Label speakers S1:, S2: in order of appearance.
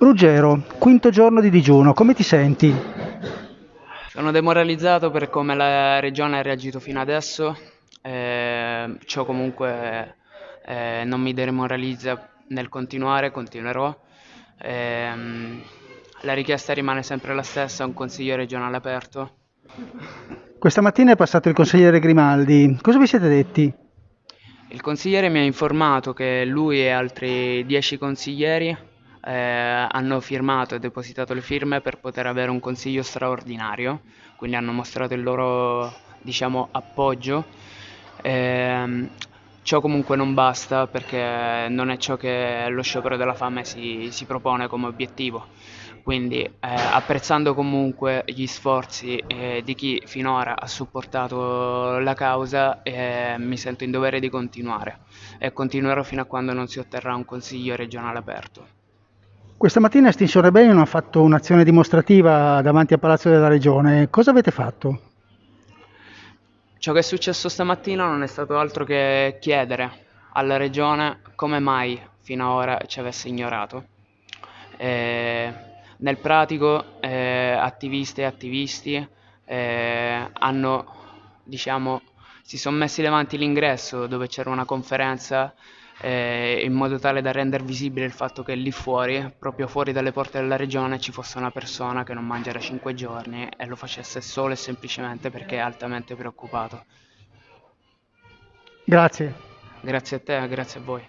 S1: Ruggero, quinto giorno di digiuno, come ti senti?
S2: Sono demoralizzato per come la regione ha reagito fino adesso, eh, ciò comunque eh, non mi demoralizza nel continuare, continuerò. Ehm, la richiesta rimane sempre la stessa, un consiglio regionale aperto.
S1: Questa mattina è passato il consigliere Grimaldi, cosa vi siete detti?
S2: Il consigliere mi ha informato che lui e altri dieci consiglieri eh, hanno firmato e depositato le firme per poter avere un consiglio straordinario, quindi hanno mostrato il loro diciamo, appoggio. Eh, ciò comunque non basta perché non è ciò che lo sciopero della fame si, si propone come obiettivo. Quindi eh, apprezzando comunque gli sforzi eh, di chi finora ha supportato la causa, eh, mi sento in dovere di continuare e continuerò fino a quando non si otterrà un consiglio regionale aperto.
S1: Questa mattina Extinction Rebellion ha fatto un'azione dimostrativa davanti al Palazzo della Regione. Cosa avete fatto?
S2: Ciò che è successo stamattina non è stato altro che chiedere alla Regione come mai fino ad ora ci avesse ignorato. Eh, nel pratico eh, attiviste e attivisti eh, hanno, diciamo, si sono messi davanti l'ingresso dove c'era una conferenza eh, in modo tale da rendere visibile il fatto che lì fuori, proprio fuori dalle porte della regione, ci fosse una persona che non mangia da 5 giorni e lo facesse solo e semplicemente perché è altamente preoccupato.
S1: Grazie.
S2: Grazie a te, grazie a voi.